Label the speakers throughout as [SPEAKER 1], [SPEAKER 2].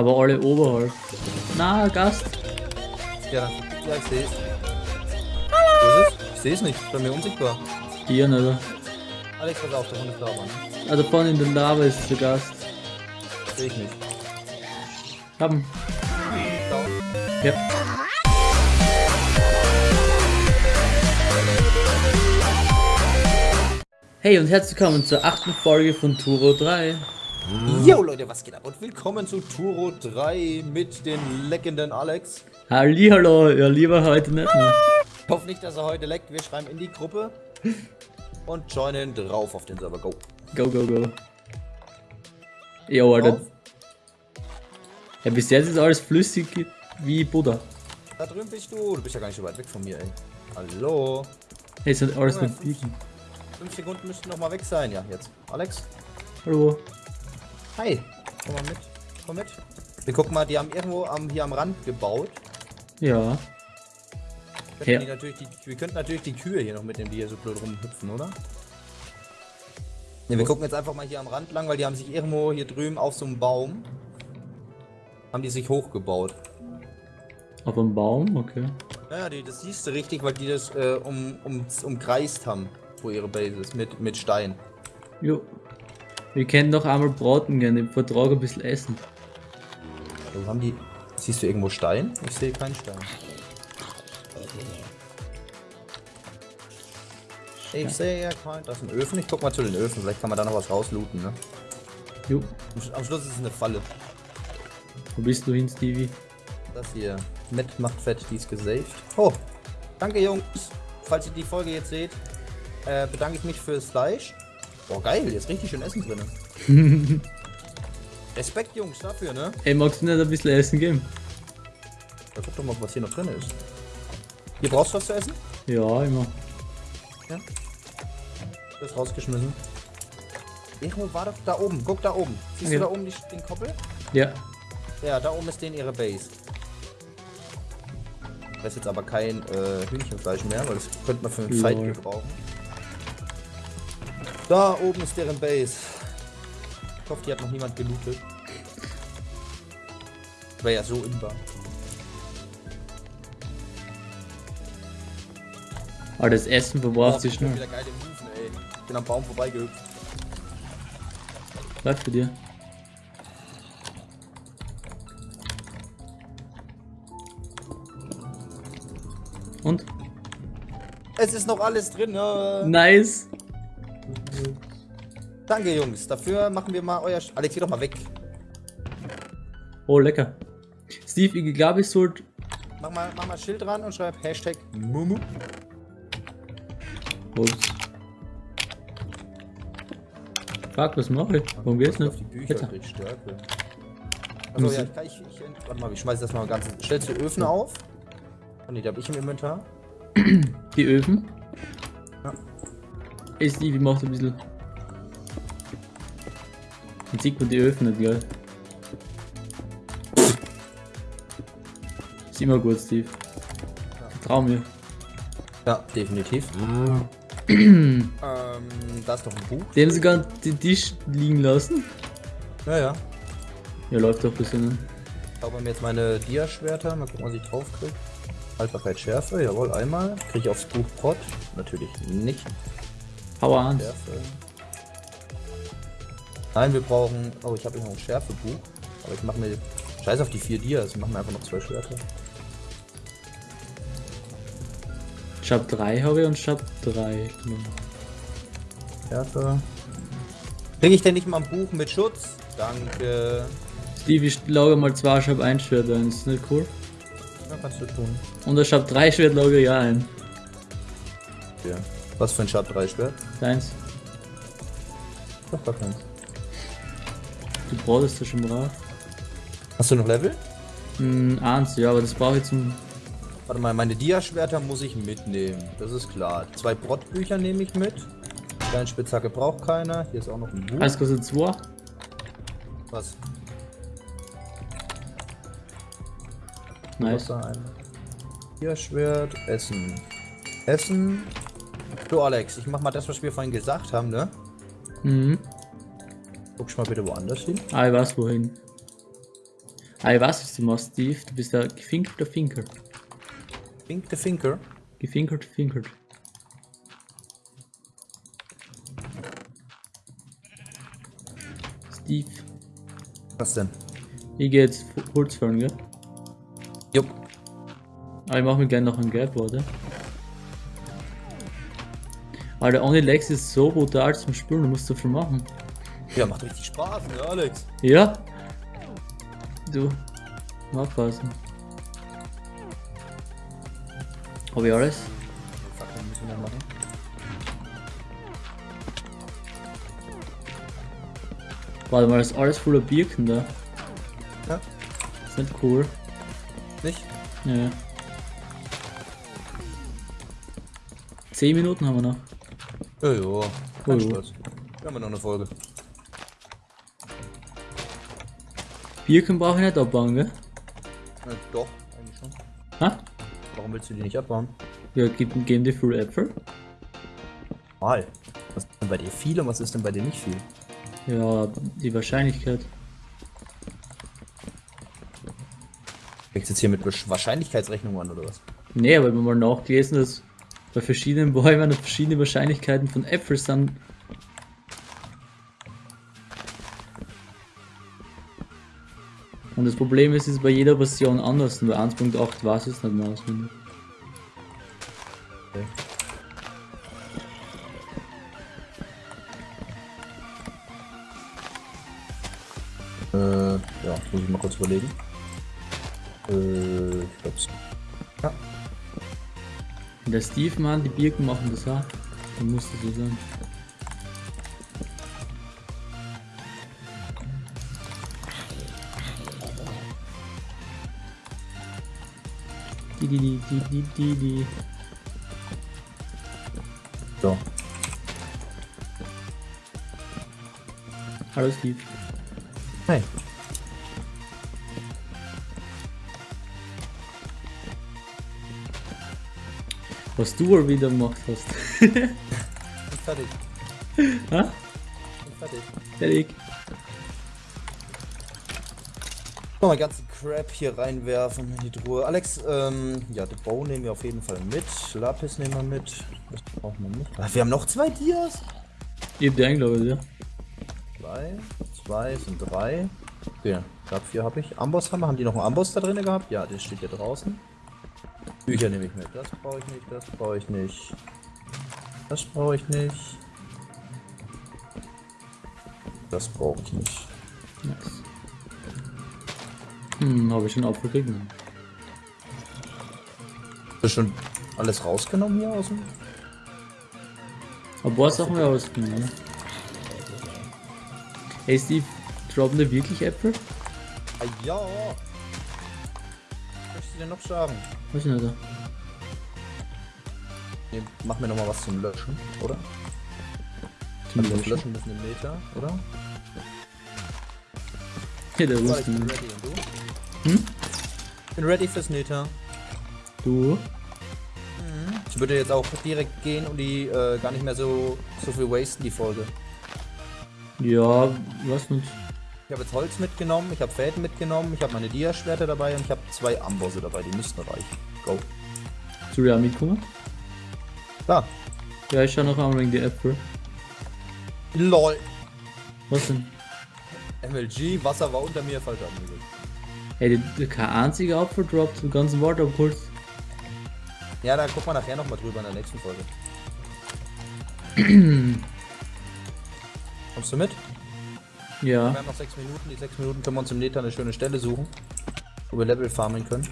[SPEAKER 1] Aber alle oberhalb. Na, Gast.
[SPEAKER 2] Ja, ja, ich seh's. Ist es? Ich seh's nicht, bei mir unsichtbar.
[SPEAKER 1] Hier, ne?
[SPEAKER 2] Alex, pass auf, der Hund ist da, Mann.
[SPEAKER 1] Ah, da vorne in der Lava ist der Gast.
[SPEAKER 2] Seh ich nicht.
[SPEAKER 1] Haben.
[SPEAKER 2] Down.
[SPEAKER 1] Ja. Hey und herzlich willkommen zur achten Folge von Turo 3.
[SPEAKER 2] Yo Leute, was geht ab? Und willkommen zu Turo 3 mit den leckenden Alex.
[SPEAKER 1] Hallihallo, ja lieber heute nicht mehr.
[SPEAKER 2] Ich hoffe nicht, dass er heute leckt. Wir schreiben in die Gruppe und joinen drauf auf den Server. Go.
[SPEAKER 1] Go, go, go. Jo, Alter. Ja, bis jetzt ist alles flüssig wie Buddha.
[SPEAKER 2] Da drüben bist du. Du bist ja gar nicht so weit weg von mir, ey. Hallo.
[SPEAKER 1] Hey, ist halt alles mit
[SPEAKER 2] fünf-
[SPEAKER 1] Biegen.
[SPEAKER 2] Fünf Sekunden müssten noch mal weg sein. Ja, jetzt. Alex.
[SPEAKER 1] Hallo.
[SPEAKER 2] Hi. Komm mal mit. Komm mit. Wir gucken mal, die haben irgendwo am, hier am Rand gebaut.
[SPEAKER 1] Ja.
[SPEAKER 2] Könnten
[SPEAKER 1] Ja.
[SPEAKER 2] die natürlich die, wir könnten natürlich die Kühe hier noch mitnehmen, die hier so blöd rumhüpfen, oder? Ne, wir gucken jetzt einfach mal hier am Rand lang, weil die haben sich irgendwo hier drüben auf so einem Baum haben die sich hochgebaut.
[SPEAKER 1] Auf einem Baum, okay.
[SPEAKER 2] Naja, die, das siehst du richtig, weil die das äh, um, um, umkreist haben, wo ihre Base ist, mit, mit Stein.
[SPEAKER 1] Jo. Wir können doch einmal braten gehen, im Vertrag ein bisschen essen.
[SPEAKER 2] Wo haben die. Siehst du irgendwo Stein? Ich sehe keinen Stein. Ich sehe ja keinen. Das ist ein Öfen. Ich guck mal zu den Öfen. Vielleicht kann man da noch was rauslooten, ne?
[SPEAKER 1] Jo.
[SPEAKER 2] Am- Am Schluss ist es eine Falle.
[SPEAKER 1] Wo bist du hin, Stevie?
[SPEAKER 2] Das hier. Matt macht fett, die ist gesaved. Oh, danke Jungs. Falls ihr die Folge jetzt seht, äh, bedanke ich mich fürs Fleisch. Boah, geil, hier ist richtig schön Essen drin. Respekt, Jungs, dafür, ne?
[SPEAKER 1] Ey, magst du nicht ein bisschen Essen geben?
[SPEAKER 2] Ja, guck doch mal, was hier noch drin ist. Hier brauchst du was zu essen?
[SPEAKER 1] Ja, immer.
[SPEAKER 2] Das ist rausgeschmissen. Irgendwo war doch da oben. Guck da oben. Siehst
[SPEAKER 1] Okay.
[SPEAKER 2] du da oben die, den Koppel?
[SPEAKER 1] Ja.
[SPEAKER 2] Ja, da oben ist denen ihre Base. Das ist jetzt aber kein äh, Hühnchenfleisch mehr, weil das könnte man für einen Fight
[SPEAKER 1] Lol.
[SPEAKER 2] gebrauchen. Da oben ist deren Base. Ich hoffe, die hat noch niemand gelootet. Wäre ja so imbar.
[SPEAKER 1] Aber das Essen verbraucht sich
[SPEAKER 2] ey. Ich bin am Baum vorbeigehüpft.
[SPEAKER 1] Läuft für dir. Und?
[SPEAKER 2] Es ist noch alles drin, ne?
[SPEAKER 1] Nice.
[SPEAKER 2] Danke, Jungs. Dafür machen wir mal euer... Sch Alex, geh doch mal weg.
[SPEAKER 1] Oh, lecker. Steve, ich glaube, ich sollte.
[SPEAKER 2] Mach mal, mach mal Schild dran und schreib Hashtag Mumu.
[SPEAKER 1] Ups. Fuck, was mache ich? Warum geht's nicht?
[SPEAKER 2] auf die Bücher
[SPEAKER 1] Bitte.
[SPEAKER 2] krieg Stärke.
[SPEAKER 1] Muss
[SPEAKER 2] ja,
[SPEAKER 1] ich-
[SPEAKER 2] ich, kann- ich, ich, warte mal, ich schmeiß das mal ganz. Stellst du Öfen auf? Oh ne, die hab ich im Inventar.
[SPEAKER 1] Die Öfen?
[SPEAKER 2] Ja.
[SPEAKER 1] Ey, Steve, ich mach ein bisschen. Sieht man die Öfen nicht, gell? Ist immer gut, Steve. Vertrau mir.
[SPEAKER 2] Ja, definitiv. ähm, da ist doch ein Buch.
[SPEAKER 1] Die haben sogar den Tisch liegen lassen.
[SPEAKER 2] Ja, ja.
[SPEAKER 1] Ja, läuft doch ein bisschen.
[SPEAKER 2] Ich habe mir jetzt meine Dia-Schwerter. Mal gucken, was ich drauf krieg. Haltbarkeit Schärfe, jawohl, einmal. Kriege ich aufs Buch Prot? Natürlich nicht.
[SPEAKER 1] Power 1.
[SPEAKER 2] Schärfe. Nein, wir brauchen. Oh, ich habe hier noch ein Schärfebuch. Aber ich mache mir. Scheiß auf die vier Dias. Ich mache mir einfach noch zwei Schwerter.
[SPEAKER 1] Shop 3 habe ich und Shop 3.
[SPEAKER 2] Schärfe. Kriege ich denn nicht mal ein Buch mit Schutz? Danke.
[SPEAKER 1] Steve, ich lager mal zwei Shop 1 Schwert ein. Ist nicht cool?
[SPEAKER 2] Ja, kannst du tun.
[SPEAKER 1] Und der Shop 3 Schwert lager ich auch ein.
[SPEAKER 2] Ja. Was für ein Sharp 3 Schwert?
[SPEAKER 1] Deins.
[SPEAKER 2] Doch, gar keins.
[SPEAKER 1] Du brauchst das schon brav.
[SPEAKER 2] Hast du noch Level?
[SPEAKER 1] Hm, eins, ja, aber das brauche ich zum.
[SPEAKER 2] Warte mal, meine Dia-Schwerter muss ich mitnehmen. Das ist klar. Zwei Brottbücher nehme ich mit. Deine Spitzhacke braucht keiner. Hier ist auch noch ein Buch.
[SPEAKER 1] Eins kostet 2.
[SPEAKER 2] Was?
[SPEAKER 1] Nice.
[SPEAKER 2] Dia-Schwert, Essen. Essen. Du Alex, ich mach mal das, was wir vorhin gesagt haben, ne?
[SPEAKER 1] Mhm.
[SPEAKER 2] Guck mal bitte woanders hin.
[SPEAKER 1] Ah, ich weiß wohin. Ah, ich weiß, was du machst, Steve. Du bist der gefinkelte Finker.
[SPEAKER 2] Fink the Finker.
[SPEAKER 1] Gefinkert, finkert. Steve,
[SPEAKER 2] Was denn?
[SPEAKER 1] ich gehe jetzt Holz fahren, gell?
[SPEAKER 2] Jupp.
[SPEAKER 1] Aber ich mach mir gleich noch ein Gelb, warte. Alter, ohne Lex ist so brutal zum Spielen, du musst viel machen.
[SPEAKER 2] Ja, macht richtig Spaß, ne, Alex?
[SPEAKER 1] Ja? Du, aufpassen. Hab ich alles?
[SPEAKER 2] Fuck, dann müssen wir noch machen.
[SPEAKER 1] Warte mal, das ist alles voller Birken da.
[SPEAKER 2] Ja.
[SPEAKER 1] Ist nicht cool.
[SPEAKER 2] Nicht?
[SPEAKER 1] Ja. 10 Minuten haben wir noch.
[SPEAKER 2] Ja, ja. Kein
[SPEAKER 1] Oh.
[SPEAKER 2] Stress. Wir haben noch eine Folge.
[SPEAKER 1] Birken brauche ich nicht abbauen, gell?
[SPEAKER 2] Ja, doch, eigentlich schon.
[SPEAKER 1] Ha?
[SPEAKER 2] Warum willst du die nicht abbauen?
[SPEAKER 1] Ja, geben, geben die viel Äpfel?
[SPEAKER 2] Mal. Was ist denn bei dir viel und was ist denn bei dir nicht viel?
[SPEAKER 1] Ja, die Wahrscheinlichkeit.
[SPEAKER 2] Fängst jetzt hier mit Wahrscheinlichkeitsrechnung an oder was?
[SPEAKER 1] Nee, aber wir haben mal nachgelesen, dass bei verschiedenen Bäumen verschiedene Wahrscheinlichkeiten von Äpfeln sind. Und das Problem ist, es ist bei jeder Version anders. Und bei 1.8 weiß ich es nicht mehr auswendig.
[SPEAKER 2] Okay. Äh, ja, muss ich mal kurz überlegen. Äh, ich glaub's. Ja.
[SPEAKER 1] Der Steve, Mann, die Birken machen das auch. Dann muss das so sein. Die, die, die, die, die, die, die.
[SPEAKER 2] So.
[SPEAKER 1] Hallo Steve.
[SPEAKER 2] Hey.
[SPEAKER 1] Was du wohl wieder gemacht hast.
[SPEAKER 2] Ich bin fertig.
[SPEAKER 1] ha?
[SPEAKER 2] Ich bin fertig.
[SPEAKER 1] Fertig.
[SPEAKER 2] Mal ganzen Crap hier reinwerfen in die Truhe. Alex, ähm, ja, The Bow nehmen wir auf jeden Fall mit. Lapis nehmen wir mit. Das brauchen wir nicht. Ah, wir haben noch zwei Dias.
[SPEAKER 1] Ich hab die eingeladen, ja.
[SPEAKER 2] Zwei, zwei sind drei. Okay, ich hab vier habe ich. Ambosshammer, haben die noch einen Amboss da drin gehabt? Ja, der steht hier draußen. Bücher nehme ich mit. Das brauche ich nicht, das brauche ich nicht. Das brauche ich nicht. Das brauche ich nicht.
[SPEAKER 1] Nice. Hm, habe ich schon aufgekriegt.
[SPEAKER 2] Hast du schon alles rausgenommen hier aus dem?
[SPEAKER 1] Aber was Sachen wir ausgenommen, ne? Hey Steve, droppen da wirklich Äpfel?
[SPEAKER 2] Ah, ja. Was möchtest du denn noch sagen?
[SPEAKER 1] Weiß ich nicht.
[SPEAKER 2] Nee, mach mir noch mal was zum Löschen, oder?
[SPEAKER 1] Zum
[SPEAKER 2] Also
[SPEAKER 1] Löschen.
[SPEAKER 2] Löschen müssen im Meter, oder?
[SPEAKER 1] Ja, der
[SPEAKER 2] So,
[SPEAKER 1] Hm?
[SPEAKER 2] Bin ready fürs Neta.
[SPEAKER 1] Du?
[SPEAKER 2] Ich würde jetzt auch direkt gehen und die äh, gar nicht mehr so, so viel wasten, die Folge.
[SPEAKER 1] Ja, was nicht.
[SPEAKER 2] Ich habe jetzt Holz mitgenommen, ich habe Fäden mitgenommen, ich habe meine Dia-Schwerter dabei und ich habe zwei Ambosse dabei, die müssten reichen. Go.
[SPEAKER 1] Ich auch mitkommen?
[SPEAKER 2] Da.
[SPEAKER 1] Ja, ich schau noch einmal wegen die Äpfel.
[SPEAKER 2] LOL.
[SPEAKER 1] Was denn?
[SPEAKER 2] MLG, Wasser war unter mir, falsch angelegt.
[SPEAKER 1] Die, kein einziger Apfel droppt, den ganzen Wald abgeholt.
[SPEAKER 2] Ja, da gucken wir nachher nochmal drüber in der nächsten Folge. Kommst du mit?
[SPEAKER 1] Ja,
[SPEAKER 2] Wir haben noch sechs Minuten. Die sechs Minuten können wir uns im Neta eine schöne Stelle suchen, wo wir Level farmen können.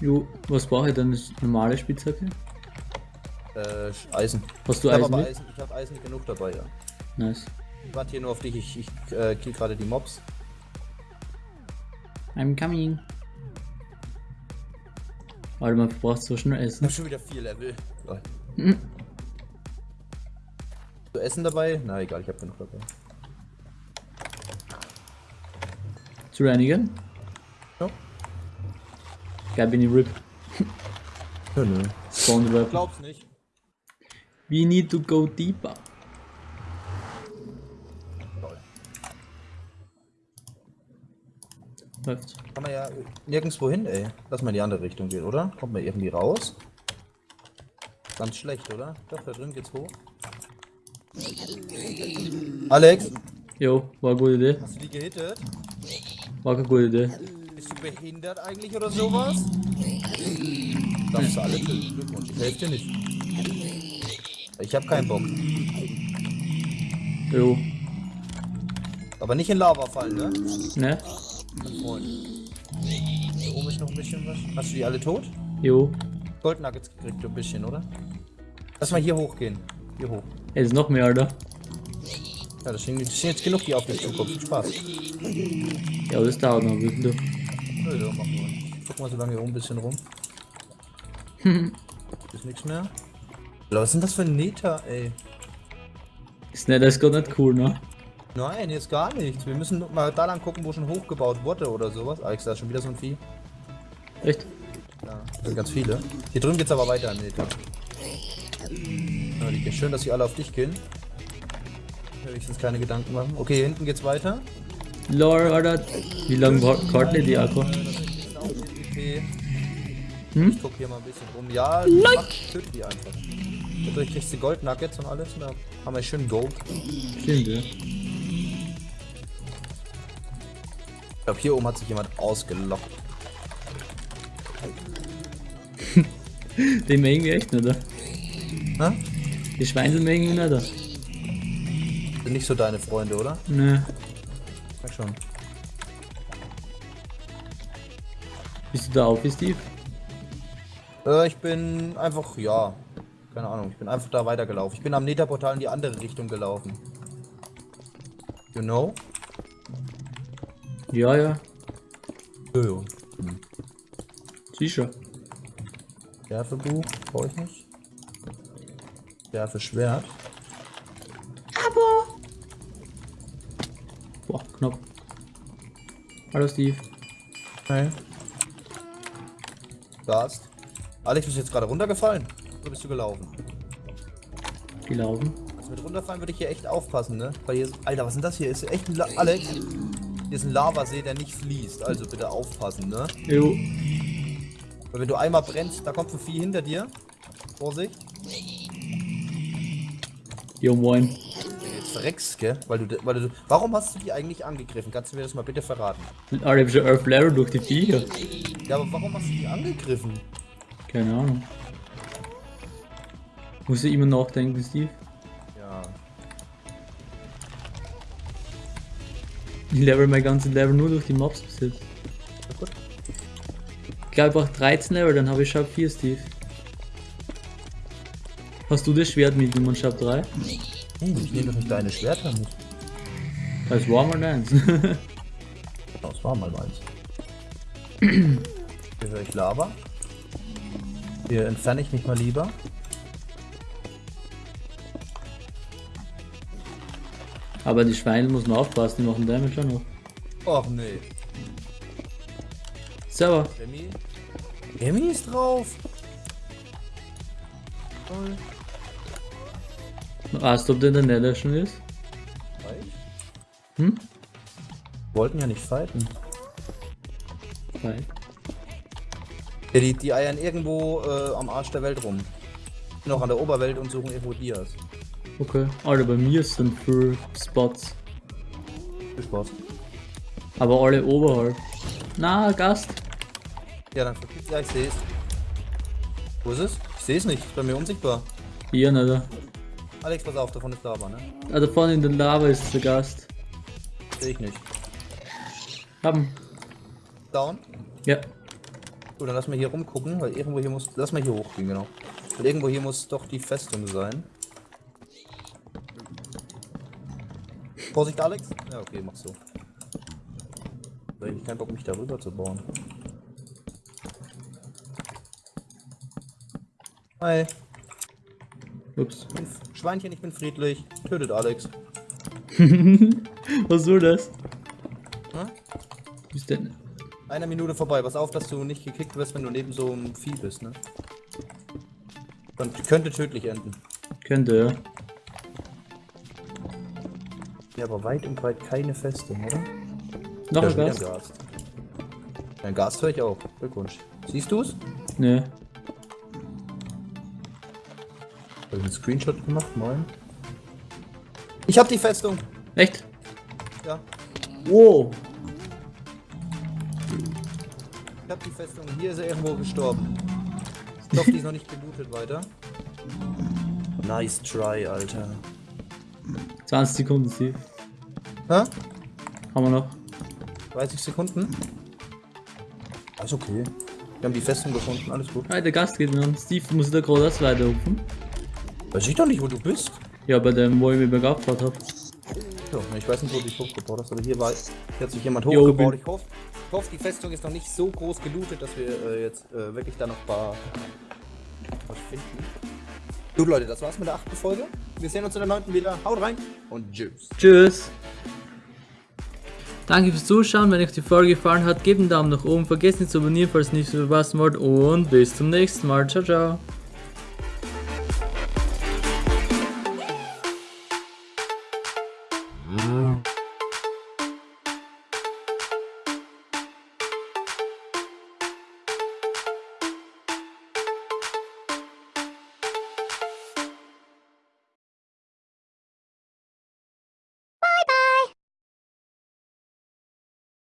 [SPEAKER 1] jo, was brauche ich denn? Das normale Spitzhacke?
[SPEAKER 2] Äh, Eisen.
[SPEAKER 1] Hast du
[SPEAKER 2] ich
[SPEAKER 1] Eisen?
[SPEAKER 2] Eisen, ich habe Eisen genug dabei, ja.
[SPEAKER 1] Nice.
[SPEAKER 2] Ich warte hier nur auf dich, ich, ich äh, kill gerade die Mobs.
[SPEAKER 1] I'm coming. Alter, man verbraucht so schnell
[SPEAKER 2] Ich
[SPEAKER 1] Essen.
[SPEAKER 2] habe schon wieder vier Level.
[SPEAKER 1] Mhm.
[SPEAKER 2] Zu essen dabei? Na egal, ich habe genug dabei.
[SPEAKER 1] Zu reinigen?
[SPEAKER 2] Ja.
[SPEAKER 1] Geil, bin ich RIP.
[SPEAKER 2] Nö.
[SPEAKER 1] Spawn the weapon.
[SPEAKER 2] Glaub's nicht.
[SPEAKER 1] We need to go deeper. Läuft.
[SPEAKER 2] Kann man ja nirgendwo hin, ey. Lass mal in die andere Richtung gehen, oder? Kommt man irgendwie raus? Ganz schlecht, oder? Doch, da drin geht's hoch. Alex,
[SPEAKER 1] Jo, war eine gute Idee.
[SPEAKER 2] hast du die gehittet?
[SPEAKER 1] War keine gute Idee.
[SPEAKER 2] Bist du behindert eigentlich oder sowas? Darfst du alle töten. Glückwunsch, ich helfe dir nicht. Ich hab keinen Bock.
[SPEAKER 1] Jo.
[SPEAKER 2] Aber nicht in Lava fallen, ne?
[SPEAKER 1] Ne?
[SPEAKER 2] Freund. Hier oben ist noch ein bisschen was. Hast du die alle tot?
[SPEAKER 1] Jo.
[SPEAKER 2] Gold Nuggets gekriegt, ein bisschen, oder? Lass mal hier hochgehen. Hier hoch.
[SPEAKER 1] Ey, ist noch mehr, Alter.
[SPEAKER 2] Ja, das sind, das sind jetzt genug, die auf dich zukommen. Spaß.
[SPEAKER 1] Ja, aber das dauert noch. Wissen du.
[SPEAKER 2] Nö, ja, mach nur. Ich guck mal so lange hier oben ein bisschen rum. ist nichts mehr. Was sind das für Nether, ey?
[SPEAKER 1] Ist nicht, das ist gar nicht cool, ne?
[SPEAKER 2] Nein, jetzt gar nichts. Wir müssen mal da lang gucken, wo schon hochgebaut wurde oder sowas. Alex, da ist schon wieder so ein Vieh.
[SPEAKER 1] Echt?
[SPEAKER 2] Ja, das sind ganz viele. Hier drüben geht's aber weiter, Nether. Ja, die- schön, dass sie alle auf dich gehen. Wenigstens keine Gedanken machen. Okay, hier hinten geht's weiter.
[SPEAKER 1] Lore, Alter. Wie lange Karten die Akku? Hm?
[SPEAKER 2] Ich guck hier mal ein bisschen rum. Ja, töte die einfach. Dadurch kriegst du Gold Nuggets und alles. Und da haben wir schön Gold.
[SPEAKER 1] Stimmt, ja.
[SPEAKER 2] Ich glaube, hier oben hat sich jemand ausgelockt.
[SPEAKER 1] Die mögen wir echt nicht, oder?
[SPEAKER 2] Hä?
[SPEAKER 1] Die Schweindel mögen wir nicht, oder?
[SPEAKER 2] Sind nicht so deine Freunde, oder?
[SPEAKER 1] Ne.
[SPEAKER 2] Sag schon.
[SPEAKER 1] Bist du da auf, Steve?
[SPEAKER 2] Äh, ich bin einfach, ja. Keine Ahnung, ich bin einfach da weitergelaufen. Ich bin am Netherportal in die andere Richtung gelaufen. You know?
[SPEAKER 1] Ja, ja.
[SPEAKER 2] Jojo.
[SPEAKER 1] Sicher.
[SPEAKER 2] Werfebuch, brauche ich nicht. Werfe Schwert.
[SPEAKER 1] Boah, knapp. Hallo, Steve.
[SPEAKER 2] Okay. Gast. Alex, bist du jetzt gerade runtergefallen? Oder bist du gelaufen?
[SPEAKER 1] Gelaufen.
[SPEAKER 2] Also mit runterfallen würde ich hier echt aufpassen, ne? Weil hier ist, Alter, was ist denn das hier? Ist echt ein La Alex? Hier ist ein Lavasee, der nicht fließt. Also bitte aufpassen, ne?
[SPEAKER 1] Jo.
[SPEAKER 2] Weil wenn du einmal brennst, da kommt ein Vieh hinter dir. Vorsicht.
[SPEAKER 1] Jo, moin.
[SPEAKER 2] Jetzt verreckst, gell? Weil du, weil du. Warum hast du die eigentlich angegriffen? Kannst du mir das mal bitte verraten?
[SPEAKER 1] Hab schon 11 Level durch die Viecher.
[SPEAKER 2] Ja, aber warum hast du die angegriffen?
[SPEAKER 1] Keine Ahnung. Muss ich immer nachdenken, Steve? Ich level mein ganzes Level nur durch die Mobs bis jetzt.
[SPEAKER 2] Na gut.
[SPEAKER 1] Ich glaube, ich brauche 13 Level, dann habe ich Sharp 4, Steve. Hast du das Schwert mitgenommen, Sharp 3?
[SPEAKER 2] Hey, ich nehme doch nicht deine Schwerter mit.
[SPEAKER 1] Das war mal eins.
[SPEAKER 2] Das war mal meins. Hier höre ich Lava. Hier entferne ich mich mal lieber.
[SPEAKER 1] Aber die Schweine muss man aufpassen, die machen Damage auch noch.
[SPEAKER 2] Och nee.
[SPEAKER 1] Server.
[SPEAKER 2] Remy? Remy ist drauf. Toll.
[SPEAKER 1] Weißt du, ob der in der Nether schon ist? Hm?
[SPEAKER 2] Wollten ja nicht fighten.
[SPEAKER 1] Nein.
[SPEAKER 2] Ja, die, die eiern irgendwo äh, am Arsch der Welt rum. Noch an der Oberwelt und suchen irgendwo Dias.
[SPEAKER 1] Okay. Alter, bei mir sind für Spots.
[SPEAKER 2] Viel Spaß.
[SPEAKER 1] Aber alle oberhalb. Na, Gast.
[SPEAKER 2] Ja, dann verpiss. Ja, ich sehe es. Wo ist es? Ich sehe es nicht. Ist bei mir unsichtbar.
[SPEAKER 1] Hier, Nether.
[SPEAKER 2] Alex, pass auf, davon ist Lava, ne?
[SPEAKER 1] Ah, da vorne in der Lava ist der Gast.
[SPEAKER 2] Sehe ich nicht.
[SPEAKER 1] Haben.
[SPEAKER 2] Down?
[SPEAKER 1] Ja.
[SPEAKER 2] Gut, dann lass mal hier rumgucken, weil irgendwo hier muss. Lass mal hier hochgehen, genau. Weil irgendwo hier muss doch die Festung sein. Vorsicht, Alex. Ja, okay, mach so. Hab ich keinen Bock, mich darüber zu bauen. Hi.
[SPEAKER 1] Ups.
[SPEAKER 2] Ich bin F- Schweinchen, ich bin friedlich. Tötet Alex.
[SPEAKER 1] Was soll das?
[SPEAKER 2] Hm?
[SPEAKER 1] Ist denn?
[SPEAKER 2] Eine Minute vorbei. Pass auf, dass du nicht gekickt wirst, wenn du neben so einem Vieh bist, ne? Kon- könnte tödlich enden.
[SPEAKER 1] Könnte, ja.
[SPEAKER 2] Ja, aber weit und breit keine Festung, oder?
[SPEAKER 1] Noch ein Gast.
[SPEAKER 2] Gast. Ein Gas höre ich auch. Glückwunsch. Siehst du es?
[SPEAKER 1] Nö.
[SPEAKER 2] Habe ich einen Screenshot gemacht? Moin. Ich hab die Festung.
[SPEAKER 1] Echt?
[SPEAKER 2] Ja.
[SPEAKER 1] Wow.
[SPEAKER 2] Ich hab die Festung. Hier ist er irgendwo gestorben. Ich hoffe, die ist noch nicht gelootet weiter. Nice try, Alter.
[SPEAKER 1] 20 Sekunden, Steve.
[SPEAKER 2] Hä?
[SPEAKER 1] Haben wir noch.
[SPEAKER 2] 30 Sekunden? Alles okay. Wir haben die Festung gefunden, alles gut.
[SPEAKER 1] Ah, der Gast geht noch. Steve muss da gerade das weiterrufen.
[SPEAKER 2] Weiß ich doch nicht, wo du bist.
[SPEAKER 1] Ja, bei dem, wo ich mich bergab gebaut hab.
[SPEAKER 2] Ja, ich weiß nicht, wo du dich hochgebaut hast, aber hier war hier hat sich jemand hochgebaut. Ich hoffe, ich hoffe, die Festung ist noch nicht so groß gelootet, dass wir äh, jetzt äh, wirklich da noch ein paar was finden. Gut, Leute, das war's mit der achten Folge. Wir sehen uns in der neunten wieder. Haut rein und tschüss.
[SPEAKER 1] Tschüss. Danke fürs Zuschauen. Wenn euch die Folge gefallen hat, gebt einen Daumen nach oben. Vergesst nicht zu abonnieren, falls ihr nichts verpassen wollt. Und bis zum nächsten Mal. Ciao, ciao.